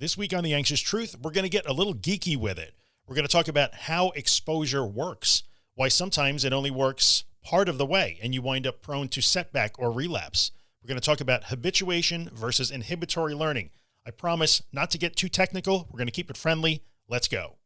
This week on The Anxious Truth, we're going to get a little geeky with it. We're going to talk about how exposure works, why sometimes it only works part of the way and you wind up prone to setback or relapse. We're going to talk about habituation versus inhibitory learning. I promise not to get too technical. We're going to keep it friendly. Let's go.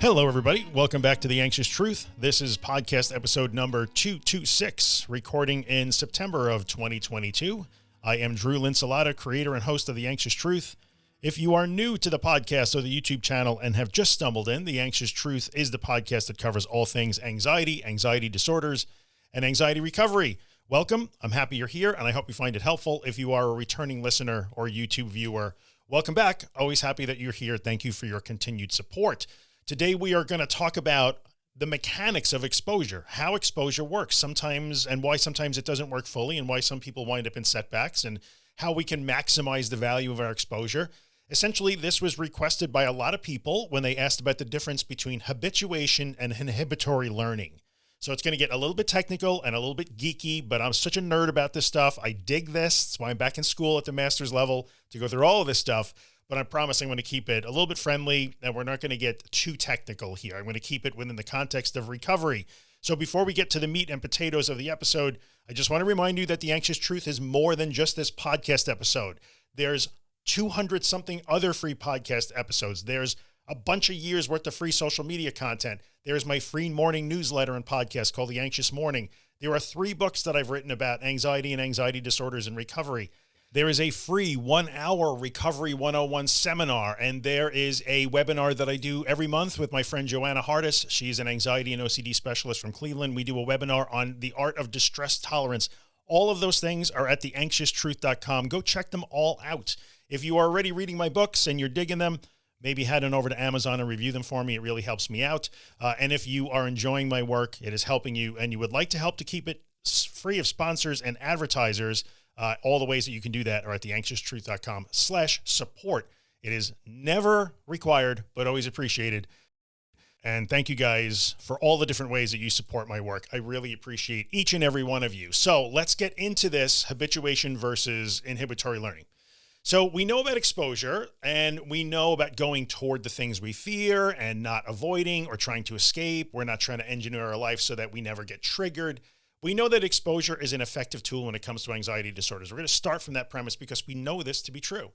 Hello, everybody. Welcome back to The Anxious Truth. This is podcast episode number 226, recording in September of 2022. I am Drew Linsalata, creator and host of The Anxious Truth. If you are new to the podcast or the YouTube channel and have just stumbled in, The Anxious Truth is the podcast that covers all things anxiety, anxiety disorders, and anxiety recovery. Welcome. I'm happy you're here and I hope you find it helpful. If you are a returning listener or YouTube viewer, welcome back. Always happy that you're here. Thank you for your continued support. Today, we are going to talk about the mechanics of exposure, how exposure works sometimes and why sometimes it doesn't work fully and why some people wind up in setbacks and how we can maximize the value of our exposure. Essentially, this was requested by a lot of people when they asked about the difference between habituation and inhibitory learning. So it's going to get a little bit technical and a little bit geeky, but I'm such a nerd about this stuff. I dig this. That's why I'm back in school at the master's level to go through all of this stuff but I promise I'm going to keep it a little bit friendly and we're not going to get too technical here. I'm going to keep it within the context of recovery. So before we get to the meat and potatoes of the episode, I just want to remind you that the anxious truth is more than just this podcast episode. There's 200 something other free podcast episodes. There's a bunch of years worth of free social media content. There's my free morning newsletter and podcast called the anxious morning. There are three books that I've written about anxiety and anxiety disorders and recovery. There is a free one hour recovery 101 seminar. And there is a webinar that I do every month with my friend Joanna Hardis. She's an anxiety and OCD specialist from Cleveland. We do a webinar on the art of distress tolerance. All of those things are at theanxioustruth.com. Go check them all out. If you are already reading my books and you're digging them, maybe head on over to Amazon and review them for me. It really helps me out. Uh, and if you are enjoying my work, it is helping you and you would like to help to keep it free of sponsors and advertisers, uh, all the ways that you can do that are at theanxioustruth.com slash support. It is never required, but always appreciated. And thank you guys for all the different ways that you support my work. I really appreciate each and every one of you. So let's get into this habituation versus inhibitory learning. So we know about exposure and we know about going toward the things we fear and not avoiding or trying to escape. We're not trying to engineer our life so that we never get triggered. We know that exposure is an effective tool when it comes to anxiety disorders. We're going to start from that premise because we know this to be true.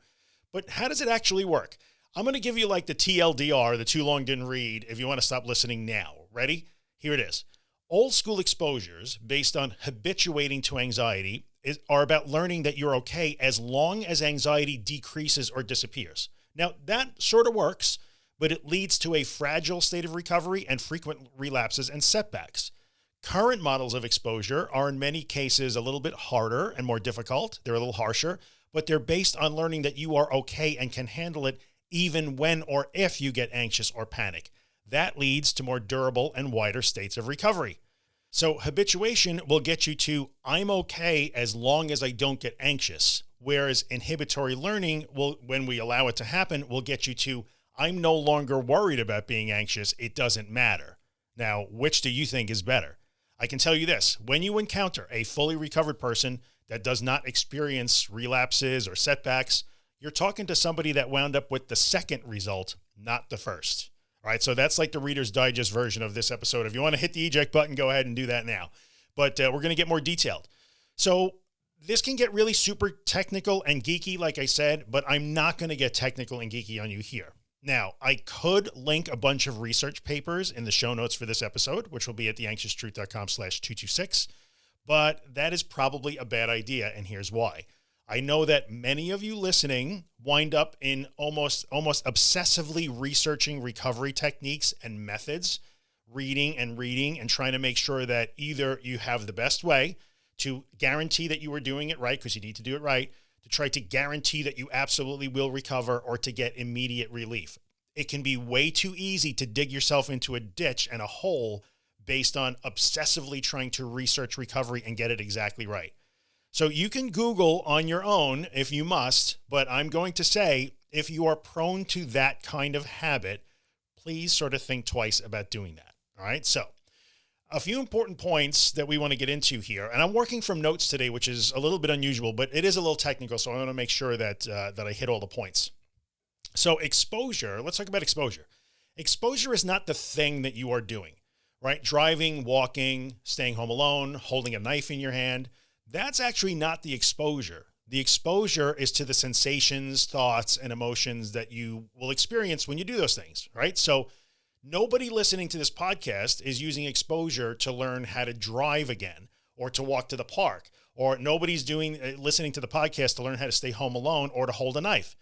But how does it actually work? I'm going to give you like the TLDR, the too long didn't read, if you want to stop listening now. Ready? Here it is. Old school exposures based on habituating to anxiety is, are about learning that you're okay as long as anxiety decreases or disappears. Now that sort of works, but it leads to a fragile state of recovery and frequent relapses and setbacks. Current models of exposure are in many cases a little bit harder and more difficult. They're a little harsher, but they're based on learning that you are okay and can handle it even when or if you get anxious or panic. That leads to more durable and wider states of recovery. So habituation will get you to I'm okay as long as I don't get anxious. Whereas inhibitory learning will, when we allow it to happen, will get you to I'm no longer worried about being anxious. It doesn't matter. Now, which do you think is better? I can tell you this, when you encounter a fully recovered person that does not experience relapses or setbacks, you're talking to somebody that wound up with the second result, not the first. All right. So that's like the reader's digest version of this episode. If you want to hit the eject button, go ahead and do that now. But uh, we're going to get more detailed. So this can get really super technical and geeky, like I said, but I'm not going to get technical and geeky on you here. Now I could link a bunch of research papers in the show notes for this episode, which will be at theanxioustruth.com slash 226, but that is probably a bad idea. And here's why. I know that many of you listening wind up in almost, almost obsessively researching recovery techniques and methods, reading and reading and trying to make sure that either you have the best way to guarantee that you are doing it right because you need to do it right to try to guarantee that you absolutely will recover or to get immediate relief. It can be way too easy to dig yourself into a ditch and a hole based on obsessively trying to research recovery and get it exactly right. So you can Google on your own if you must, but I'm going to say if you are prone to that kind of habit, please sort of think twice about doing that. All right. So a few important points that we want to get into here. And I'm working from notes today, which is a little bit unusual, but it is a little technical. So I want to make sure that, uh, that I hit all the points. So exposure, let's talk about exposure. Exposure is not the thing that you are doing, right? Driving, walking, staying home alone, holding a knife in your hand. That's actually not the exposure. The exposure is to the sensations, thoughts, and emotions that you will experience when you do those things, right? So nobody listening to this podcast is using exposure to learn how to drive again or to walk to the park, or nobody's doing uh, listening to the podcast to learn how to stay home alone or to hold a knife.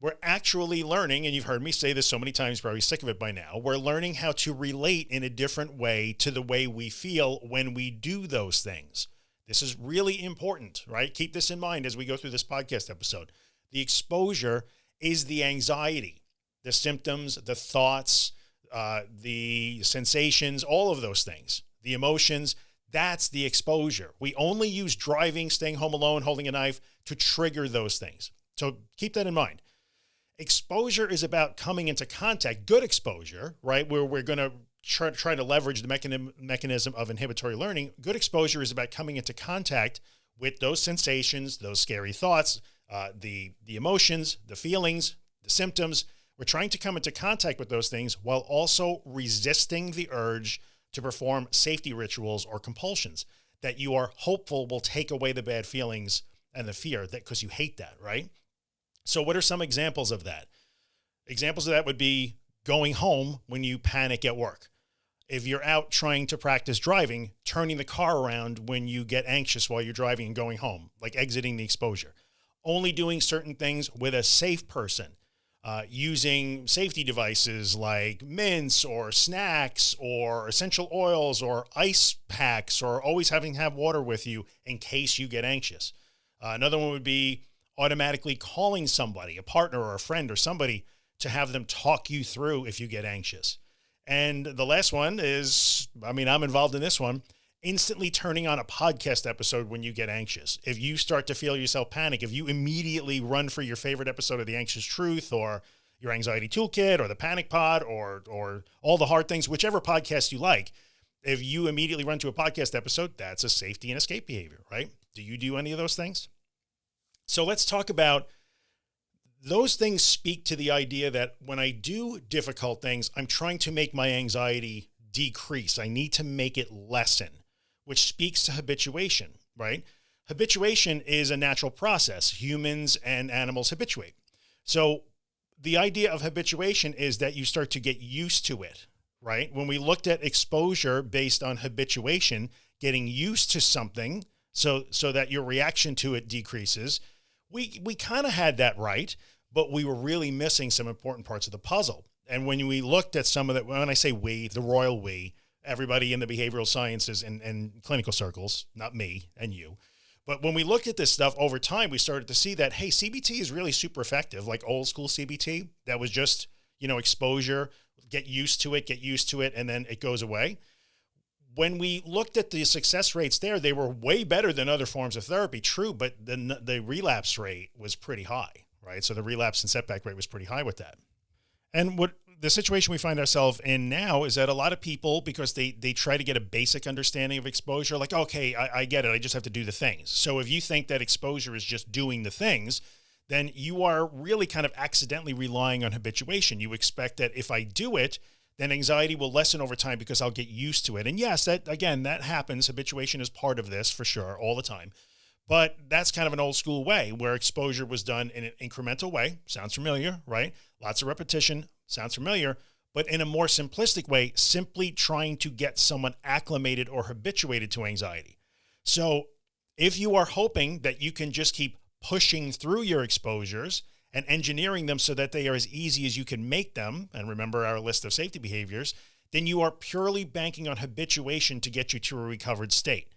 We're actually learning, and you've heard me say this so many times, probably sick of it by now. We're learning how to relate in a different way to the way we feel when we do those things. This is really important, right? Keep this in mind as we go through this podcast episode. The exposure is the anxiety, the symptoms, the thoughts, uh, the sensations, all of those things, the emotions. That's the exposure. We only use driving, staying home alone, holding a knife to trigger those things. So keep that in mind. Exposure is about coming into contact, good exposure, right? Where we're going to try, try to leverage the mechanism, mechanism of inhibitory learning, good exposure is about coming into contact with those sensations, those scary thoughts, uh, the, the emotions, the feelings, the symptoms. We're trying to come into contact with those things while also resisting the urge to perform safety rituals or compulsions that you are hopeful will take away the bad feelings and the fear that because you hate that, right? So what are some examples of that? Examples of that would be going home when you panic at work if you're out trying to practice driving, turning the car around when you get anxious while you're driving and going home, like exiting the exposure, only doing certain things with a safe person, uh, using safety devices like mints or snacks or essential oils or ice packs, or always having to have water with you in case you get anxious. Uh, another one would be automatically calling somebody, a partner or a friend or somebody to have them talk you through if you get anxious. And the last one is, I mean, I'm involved in this one, instantly turning on a podcast episode when you get anxious. If you start to feel yourself panic, if you immediately run for your favorite episode of The Anxious Truth or your anxiety toolkit or the panic pod or, or all the hard things, whichever podcast you like, if you immediately run to a podcast episode, that's a safety and escape behavior, right? Do you do any of those things? So let's talk about those things speak to the idea that when I do difficult things, I'm trying to make my anxiety decrease. I need to make it lessen, which speaks to habituation, right? Habituation is a natural process. Humans and animals habituate. So the idea of habituation is that you start to get used to it, right? When we looked at exposure based on habituation, getting used to something so, so that your reaction to it decreases, we, we kind of had that right but we were really missing some important parts of the puzzle. And when we looked at some of that, when I say we, the royal we, everybody in the behavioral sciences and, and clinical circles, not me and you. But when we looked at this stuff over time, we started to see that, hey, CBT is really super effective, like old school CBT. That was just, you know, exposure, get used to it, get used to it, and then it goes away. When we looked at the success rates there, they were way better than other forms of therapy, true, but the, the relapse rate was pretty high right? So the relapse and setback rate was pretty high with that. And what the situation we find ourselves in now is that a lot of people, because they, they try to get a basic understanding of exposure, like, okay, I, I get it. I just have to do the things. So if you think that exposure is just doing the things, then you are really kind of accidentally relying on habituation. You expect that if I do it, then anxiety will lessen over time because I'll get used to it. And yes, that again, that happens. Habituation is part of this for sure all the time. But that's kind of an old school way where exposure was done in an incremental way. Sounds familiar, right? Lots of repetition. Sounds familiar. But in a more simplistic way, simply trying to get someone acclimated or habituated to anxiety. So if you are hoping that you can just keep pushing through your exposures and engineering them so that they are as easy as you can make them, and remember our list of safety behaviors, then you are purely banking on habituation to get you to a recovered state.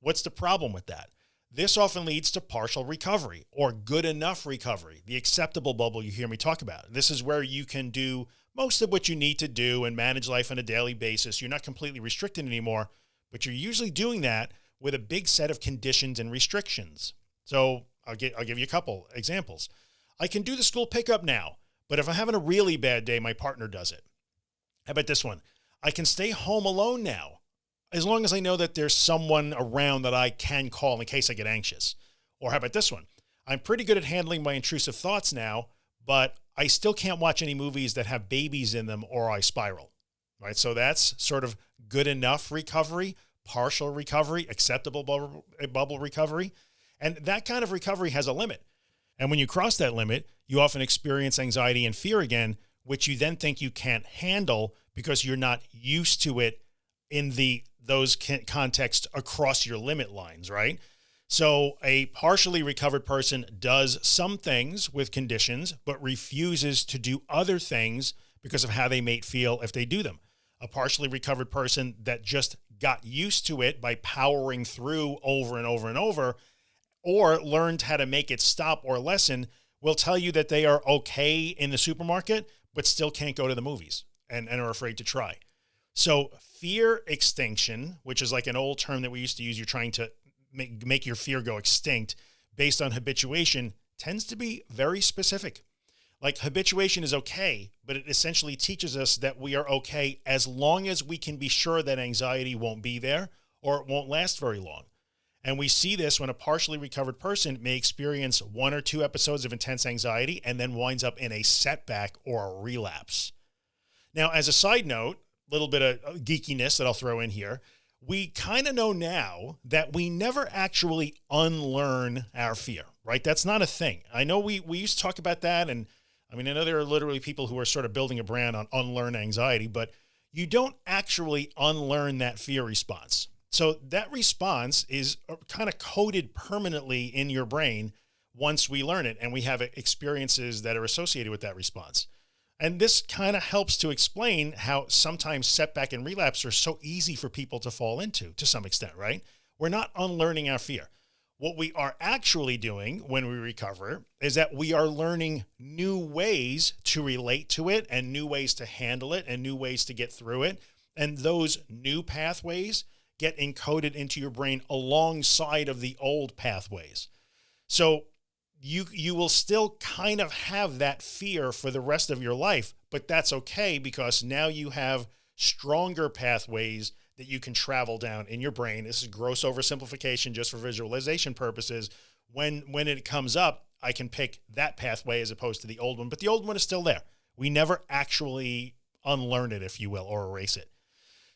What's the problem with that? This often leads to partial recovery or good enough recovery, the acceptable bubble you hear me talk about. This is where you can do most of what you need to do and manage life on a daily basis. You're not completely restricted anymore, but you're usually doing that with a big set of conditions and restrictions. So I'll, get, I'll give you a couple examples. I can do the school pickup now, but if I'm having a really bad day, my partner does it. How about this one? I can stay home alone now as long as I know that there's someone around that I can call in case I get anxious. Or how about this one? I'm pretty good at handling my intrusive thoughts now, but I still can't watch any movies that have babies in them or I spiral. Right. So that's sort of good enough recovery, partial recovery, acceptable bubble, eh, bubble recovery. And that kind of recovery has a limit. And when you cross that limit, you often experience anxiety and fear again, which you then think you can't handle because you're not used to it in the those contexts across your limit lines, right? So a partially recovered person does some things with conditions, but refuses to do other things because of how they may feel if they do them. A partially recovered person that just got used to it by powering through over and over and over, or learned how to make it stop or lessen will tell you that they are okay in the supermarket, but still can't go to the movies and, and are afraid to try. So fear extinction, which is like an old term that we used to use, you're trying to make, make your fear go extinct based on habituation tends to be very specific. Like habituation is okay, but it essentially teaches us that we are okay as long as we can be sure that anxiety won't be there or it won't last very long. And we see this when a partially recovered person may experience one or two episodes of intense anxiety and then winds up in a setback or a relapse. Now, as a side note, little bit of geekiness that I'll throw in here. We kind of know now that we never actually unlearn our fear, right? That's not a thing. I know we, we used to talk about that. And I mean, I know there are literally people who are sort of building a brand on unlearn anxiety, but you don't actually unlearn that fear response. So that response is uh, kind of coded permanently in your brain once we learn it and we have experiences that are associated with that response. And this kind of helps to explain how sometimes setback and relapse are so easy for people to fall into to some extent, right? We're not unlearning our fear. What we are actually doing when we recover is that we are learning new ways to relate to it and new ways to handle it and new ways to get through it. And those new pathways get encoded into your brain alongside of the old pathways. So you, you will still kind of have that fear for the rest of your life, but that's okay because now you have stronger pathways that you can travel down in your brain. This is gross oversimplification just for visualization purposes. When, when it comes up, I can pick that pathway as opposed to the old one, but the old one is still there. We never actually unlearn it, if you will, or erase it.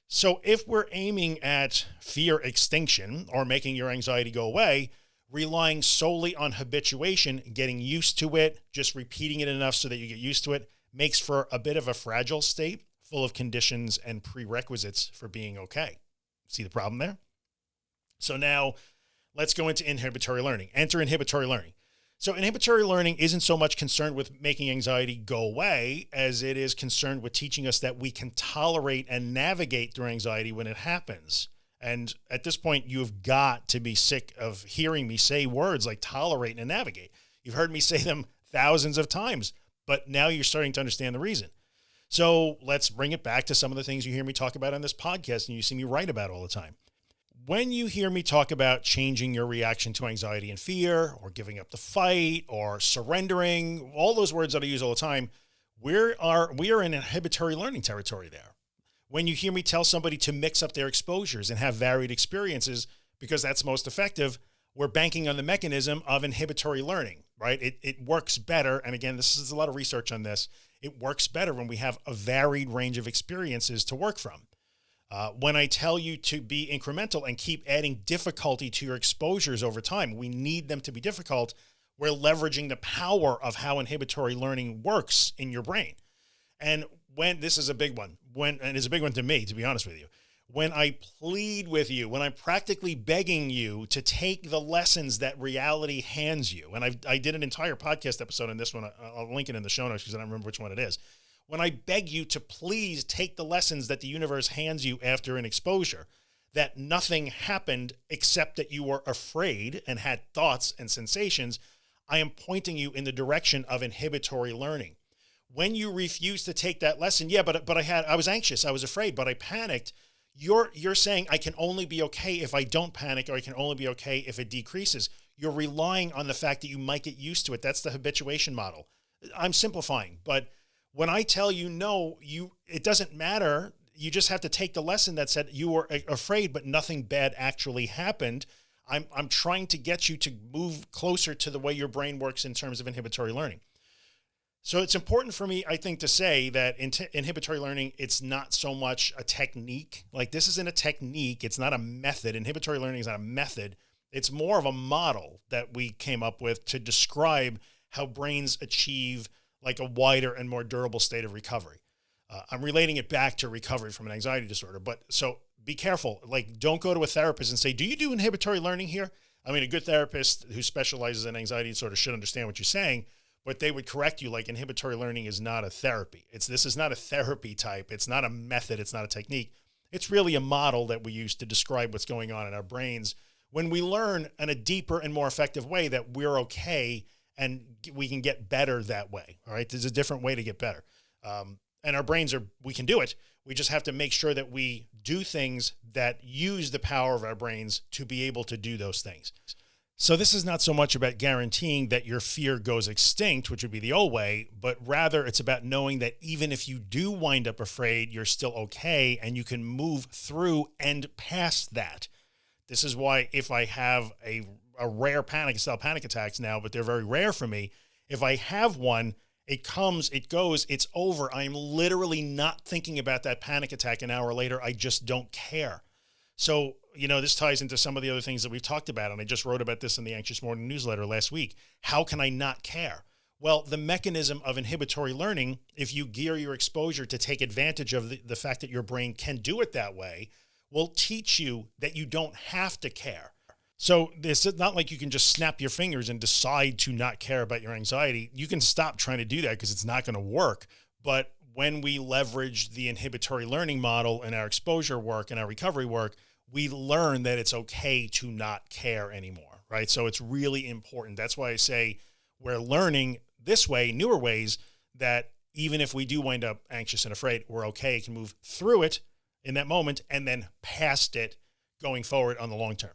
So if we're aiming at fear extinction or making your anxiety go away, relying solely on habituation, getting used to it, just repeating it enough so that you get used to it makes for a bit of a fragile state full of conditions and prerequisites for being okay. See the problem there? So now let's go into inhibitory learning, enter inhibitory learning. So inhibitory learning isn't so much concerned with making anxiety go away as it is concerned with teaching us that we can tolerate and navigate through anxiety when it happens. And at this point, you've got to be sick of hearing me say words like tolerate and navigate. You've heard me say them thousands of times, but now you're starting to understand the reason. So let's bring it back to some of the things you hear me talk about on this podcast and you see me write about all the time when you hear me talk about changing your reaction to anxiety and fear or giving up the fight or surrendering, all those words that I use all the time, we are, we are in inhibitory learning territory there. When you hear me tell somebody to mix up their exposures and have varied experiences, because that's most effective, we're banking on the mechanism of inhibitory learning, right? It, it works better. And again, this is a lot of research on this. It works better when we have a varied range of experiences to work from. Uh, when I tell you to be incremental and keep adding difficulty to your exposures over time, we need them to be difficult. We're leveraging the power of how inhibitory learning works in your brain. And when this is a big one, when, and it's a big one to me, to be honest with you, when I plead with you, when I'm practically begging you to take the lessons that reality hands you. And I, I did an entire podcast episode on this one. Uh, I'll link it in the show notes because I don't remember which one it is when I beg you to please take the lessons that the universe hands you after an exposure, that nothing happened except that you were afraid and had thoughts and sensations, I am pointing you in the direction of inhibitory learning. When you refuse to take that lesson, yeah, but, but I had, I was anxious, I was afraid, but I panicked. You're, you're saying I can only be okay if I don't panic, or I can only be okay if it decreases. You're relying on the fact that you might get used to it. That's the habituation model. I'm simplifying, but when I tell you no, you, it doesn't matter. you just have to take the lesson that said you were afraid, but nothing bad actually happened. I'm, I'm trying to get you to move closer to the way your brain works in terms of inhibitory learning. So it's important for me, I think, to say that in inhibitory learning, it's not so much a technique. Like this isn't a technique. It's not a method. Inhibitory learning is not a method. It's more of a model that we came up with to describe how brains achieve like a wider and more durable state of recovery. Uh, I'm relating it back to recovery from an anxiety disorder, but so be careful. Like don't go to a therapist and say, do you do inhibitory learning here? I mean, a good therapist who specializes in anxiety disorder should understand what you're saying, but they would correct you like inhibitory learning is not a therapy. It's this is not a therapy type. It's not a method. It's not a technique. It's really a model that we use to describe what's going on in our brains when we learn in a deeper and more effective way that we're okay and we can get better that way. All right. There's a different way to get better. Um, and our brains are, we can do it. We just have to make sure that we do things that use the power of our brains to be able to do those things. So this is not so much about guaranteeing that your fear goes extinct, which would be the old way, but rather it's about knowing that even if you do wind up afraid, you're still okay. And you can move through and past that. This is why if I have a, a rare panic style panic attacks now, but they're very rare for me. If I have one, it comes, it goes, it's over. I'm literally not thinking about that panic attack an hour later. I just don't care. So, you know, this ties into some of the other things that we've talked about. And I just wrote about this in the Anxious Morning newsletter last week. How can I not care? Well, the mechanism of inhibitory learning, if you gear your exposure to take advantage of the, the fact that your brain can do it that way, will teach you that you don't have to care. So it's not like you can just snap your fingers and decide to not care about your anxiety. You can stop trying to do that because it's not going to work. But when we leverage the inhibitory learning model in our exposure work and our recovery work, we learn that it's okay to not care anymore. Right. So it's really important. That's why I say we're learning this way, newer ways that even if we do wind up anxious and afraid, we're okay, can move through it in that moment and then past it going forward on the long term.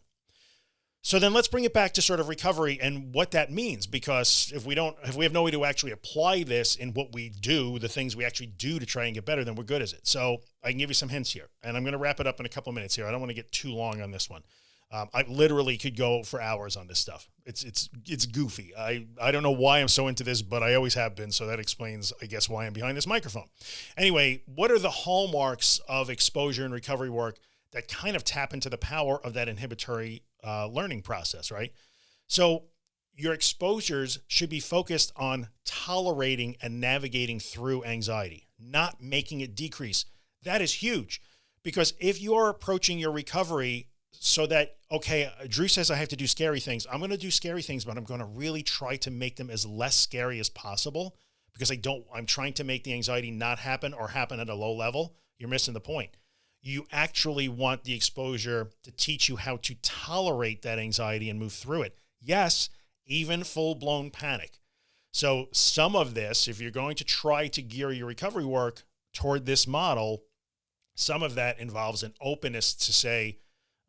So then let's bring it back to sort of recovery and what that means, because if we don't, if we have no way to actually apply this in what we do, the things we actually do to try and get better, then we're good as it. So I can give you some hints here and I'm going to wrap it up in a couple of minutes here. I don't want to get too long on this one. Um, I literally could go for hours on this stuff. It's, it's, it's goofy. I, I don't know why I'm so into this, but I always have been. So that explains, I guess, why I'm behind this microphone. Anyway, what are the hallmarks of exposure and recovery work that kind of tap into the power of that inhibitory uh, learning process, right? So your exposures should be focused on tolerating and navigating through anxiety, not making it decrease. That is huge because if you're approaching your recovery so that, okay, Drew says I have to do scary things. I'm going to do scary things, but I'm going to really try to make them as less scary as possible because I don't, I'm trying to make the anxiety not happen or happen at a low level. You're missing the point. You actually want the exposure to teach you how to tolerate that anxiety and move through it. Yes, even full blown panic. So some of this, if you're going to try to gear your recovery work toward this model, some of that involves an openness to say,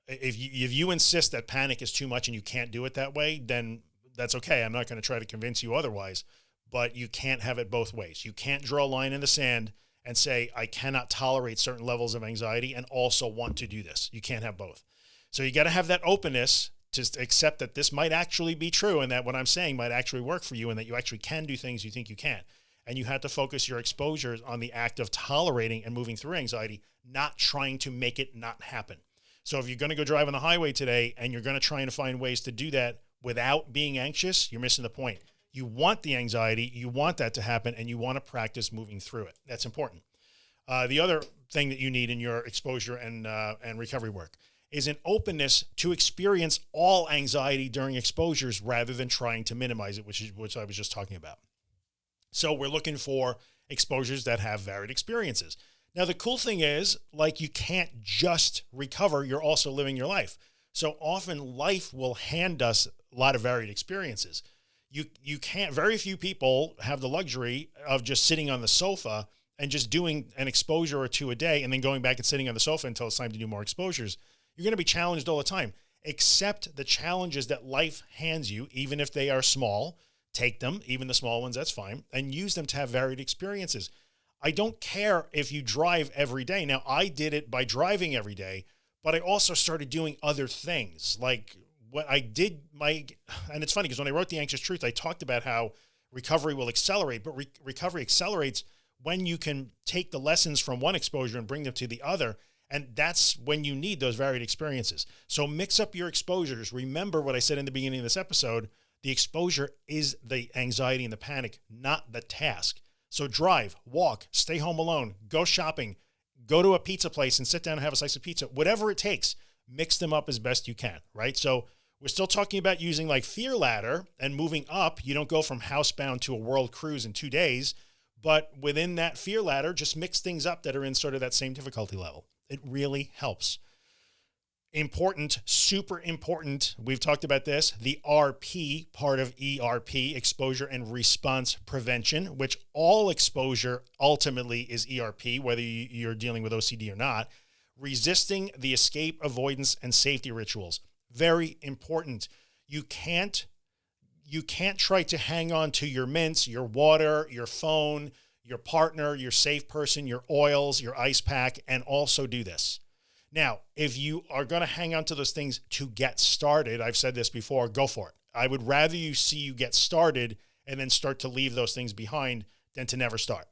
if you, if you insist that panic is too much and you can't do it that way, then that's okay. I'm not going to try to convince you otherwise, but you can't have it both ways. You can't draw a line in the sand and say, I cannot tolerate certain levels of anxiety and also want to do this. You can't have both. So you got to have that openness to accept that this might actually be true and that what I'm saying might actually work for you and that you actually can do things you think you can. And you have to focus your exposures on the act of tolerating and moving through anxiety, not trying to make it not happen. So if you're going to go drive on the highway today and you're going to try and find ways to do that without being anxious, you're missing the point. You want the anxiety, you want that to happen, and you want to practice moving through it. That's important. Uh, the other thing that you need in your exposure and, uh, and recovery work is an openness to experience all anxiety during exposures rather than trying to minimize it, which is, which I was just talking about. So we're looking for exposures that have varied experiences. Now, the cool thing is like, you can't just recover. You're also living your life. So often life will hand us a lot of varied experiences. You, you can't, very few people have the luxury of just sitting on the sofa and just doing an exposure or two a day and then going back and sitting on the sofa until it's time to do more exposures. You're going to be challenged all the time. Accept the challenges that life hands you, even if they are small, take them, even the small ones, that's fine, and use them to have varied experiences. I don't care if you drive every day. Now I did it by driving every day, but I also started doing other things like what I did my, and it's funny because when I wrote the anxious truth, I talked about how recovery will accelerate, but re recovery accelerates when you can take the lessons from one exposure and bring them to the other. And that's when you need those varied experiences. So mix up your exposures. Remember what I said in the beginning of this episode, the exposure is the anxiety and the panic, not the task. So drive, walk, stay home alone, go shopping, go to a pizza place and sit down and have a slice of pizza, whatever it takes, mix them up as best you can. Right. So we're still talking about using like fear ladder and moving up. You don't go from housebound to a world cruise in two days, but within that fear ladder, just mix things up that are in sort of that same difficulty level. It really helps important, super important. We've talked about this, the RP part of ERP, exposure and response prevention, which all exposure ultimately is ERP, whether you're dealing with OCD or not, resisting the escape, avoidance, and safety rituals. Very important. You can't, you can't try to hang on to your mints, your water, your phone, your partner, your safe person, your oils, your ice pack, and also do this now, if you are going to hang on to those things to get started, I've said this before, go for it. I would rather you see you get started and then start to leave those things behind than to never start.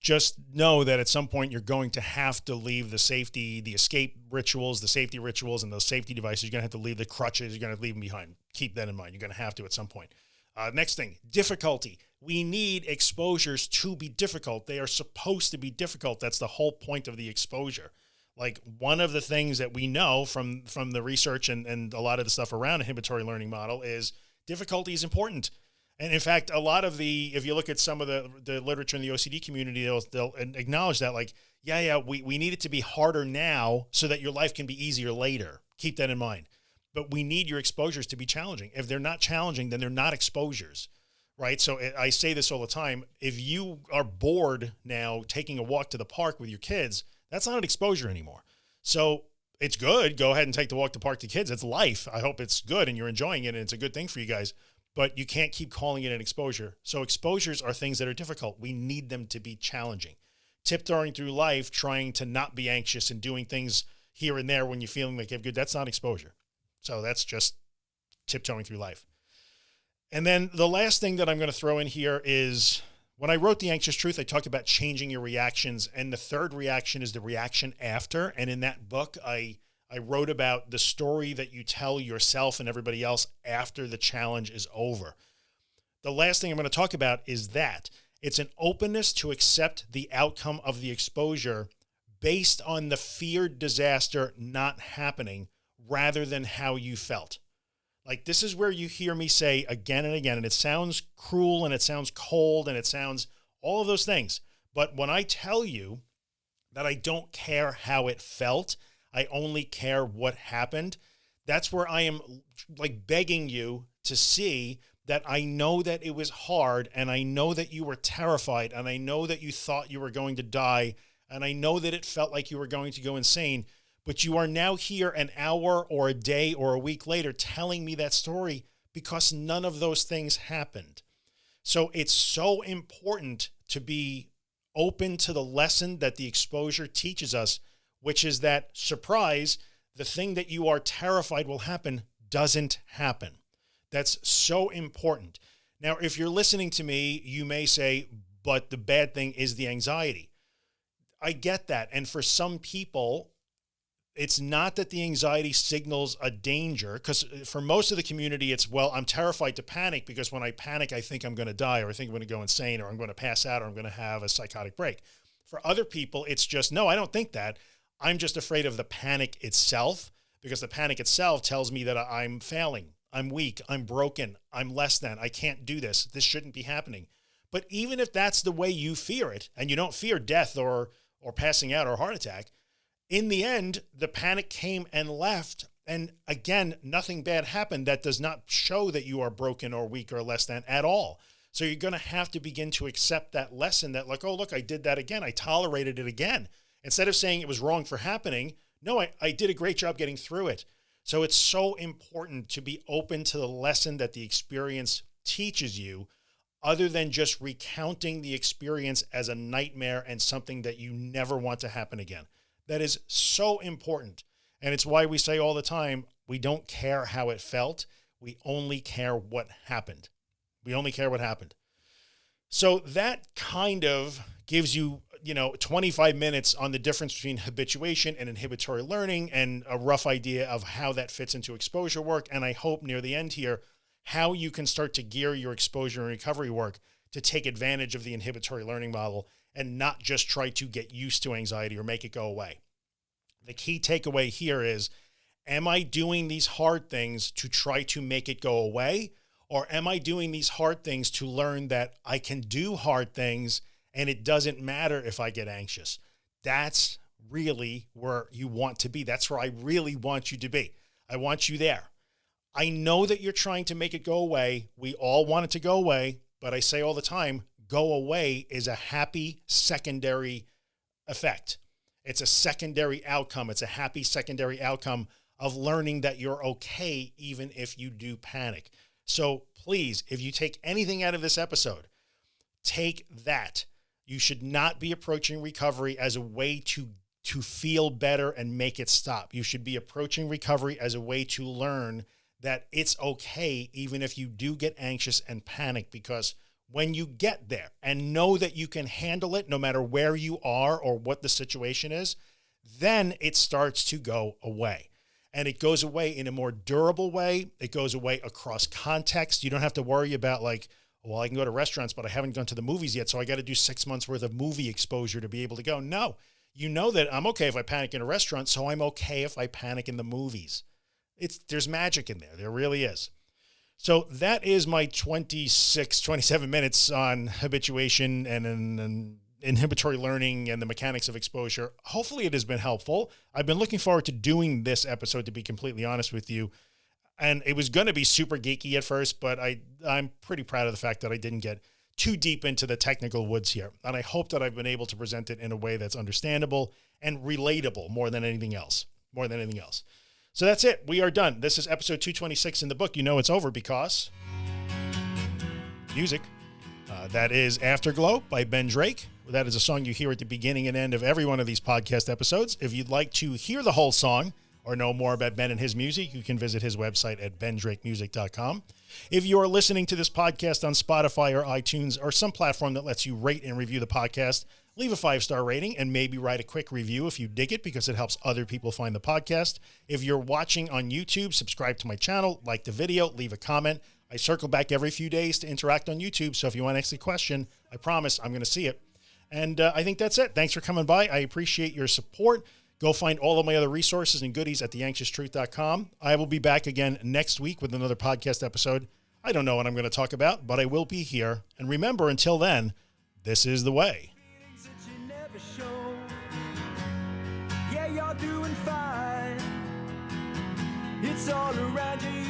Just know that at some point you're going to have to leave the safety, the escape rituals, the safety rituals, and those safety devices. You're going to have to leave the crutches. You're going to leave them behind. Keep that in mind. You're going to have to at some point. Uh, next thing, difficulty. We need exposures to be difficult. They are supposed to be difficult. That's the whole point of the exposure like one of the things that we know from from the research and, and a lot of the stuff around inhibitory learning model is difficulty is important. And in fact, a lot of the, if you look at some of the, the literature in the OCD community, they'll, they'll acknowledge that like, yeah, yeah, we, we need it to be harder now so that your life can be easier later. Keep that in mind. But we need your exposures to be challenging. If they're not challenging, then they're not exposures, right? So eh, I say this all the time. If you are bored now taking a walk to the park with your kids, that's not an exposure anymore. So it's good. Go ahead and take the walk to park to kids. It's life. I hope it's good and you're enjoying it and it's a good thing for you guys, but you can't keep calling it an exposure. So exposures are things that are difficult. We need them to be challenging. Tiptoeing through life, trying to not be anxious and doing things here and there when you're feeling like you have good, that's not exposure. So that's just tiptoeing through life. And then the last thing that I'm going to throw in here is when I wrote The Anxious Truth, I talked about changing your reactions. And the third reaction is the reaction after. And in that book, I, I wrote about the story that you tell yourself and everybody else after the challenge is over. The last thing I'm going to talk about is that it's an openness to accept the outcome of the exposure based on the feared disaster not happening rather than how you felt. Like this is where you hear me say again and again, and it sounds cruel and it sounds cold and it sounds all of those things. But when I tell you that I don't care how it felt, I only care what happened. That's where I am like begging you to see that I know that it was hard and I know that you were terrified and I know that you thought you were going to die and I know that it felt like you were going to go insane but you are now here an hour or a day or a week later telling me that story because none of those things happened. So it's so important to be open to the lesson that the exposure teaches us, which is that surprise, the thing that you are terrified will happen doesn't happen. That's so important. Now, if you're listening to me, you may say, but the bad thing is the anxiety. I get that. And for some people, it's not that the anxiety signals a danger because uh, for most of the community, it's, well, I'm terrified to panic because when I panic, I think I'm going to die or I think I'm going to go insane or I'm going to pass out or I'm going to have a psychotic break. For other people, it's just, no, I don't think that. I'm just afraid of the panic itself because the panic itself tells me that I'm failing. I'm weak. I'm broken. I'm less than, I can't do this. This shouldn't be happening. But even if that's the way you fear it and you don't fear death or, or passing out or heart attack, in the end, the panic came and left. And again, nothing bad happened. That does not show that you are broken or weak or less than at all. So you're going to have to begin to accept that lesson that like, oh, look, I did that again. I tolerated it again. Instead of saying it was wrong for happening. No, I, I did a great job getting through it. So it's so important to be open to the lesson that the experience teaches you other than just recounting the experience as a nightmare and something that you never want to happen again. That is so important. And it's why we say all the time, we don't care how it felt. We only care what happened. We only care what happened. So that kind of gives you, you know, 25 minutes on the difference between habituation and inhibitory learning and a rough idea of how that fits into exposure work. And I hope near the end here, how you can start to gear your exposure and recovery work to take advantage of the inhibitory learning model and not just try to get used to anxiety or make it go away. The key takeaway here is, am I doing these hard things to try to make it go away? Or am I doing these hard things to learn that I can do hard things and it doesn't matter if I get anxious? That's really where you want to be. That's where I really want you to be. I want you there. I know that you're trying to make it go away. We all want it to go away, but I say all the time, go away is a happy secondary effect. It's a secondary outcome. It's a happy secondary outcome of learning that you're okay, even if you do panic. So please, if you take anything out of this episode, take that. You should not be approaching recovery as a way to, to feel better and make it stop. You should be approaching recovery as a way to learn that it's okay, even if you do get anxious and panic, because when you get there and know that you can handle it, no matter where you are or what the situation is, then it starts to go away and it goes away in a more durable way. It goes away across context. You don't have to worry about like, well, I can go to restaurants, but I haven't gone to the movies yet. So I got to do six months worth of movie exposure to be able to go. No, you know that I'm okay if I panic in a restaurant. So I'm okay if I panic in the movies. It's there's magic in there. There really is. So that is my 26, 27 minutes on habituation and, and, and inhibitory learning and the mechanics of exposure. Hopefully it has been helpful. I've been looking forward to doing this episode, to be completely honest with you. And it was going to be super geeky at first, but I, I'm pretty proud of the fact that I didn't get too deep into the technical woods here. And I hope that I've been able to present it in a way that's understandable and relatable more than anything else, more than anything else. So that's it. We are done. This is episode 226 in the book. You know, it's over because music. Uh, that is Afterglow by Ben Drake. That is a song you hear at the beginning and end of every one of these podcast episodes. If you'd like to hear the whole song or know more about Ben and his music, you can visit his website at bendrakemusic.com. If you are listening to this podcast on Spotify or iTunes or some platform that lets you rate and review the podcast, leave a five-star rating and maybe write a quick review if you dig it because it helps other people find the podcast. If you're watching on YouTube, subscribe to my channel, like the video, leave a comment. I circle back every few days to interact on YouTube. So if you want to ask a question, I promise I'm going to see it. And uh, I think that's it. Thanks for coming by. I appreciate your support. Go find all of my other resources and goodies at theanxioustruth.com. I will be back again next week with another podcast episode. I don't know what I'm going to talk about, but I will be here. And remember, until then, this is the way. Yeah, you're doing fine. It's all around you.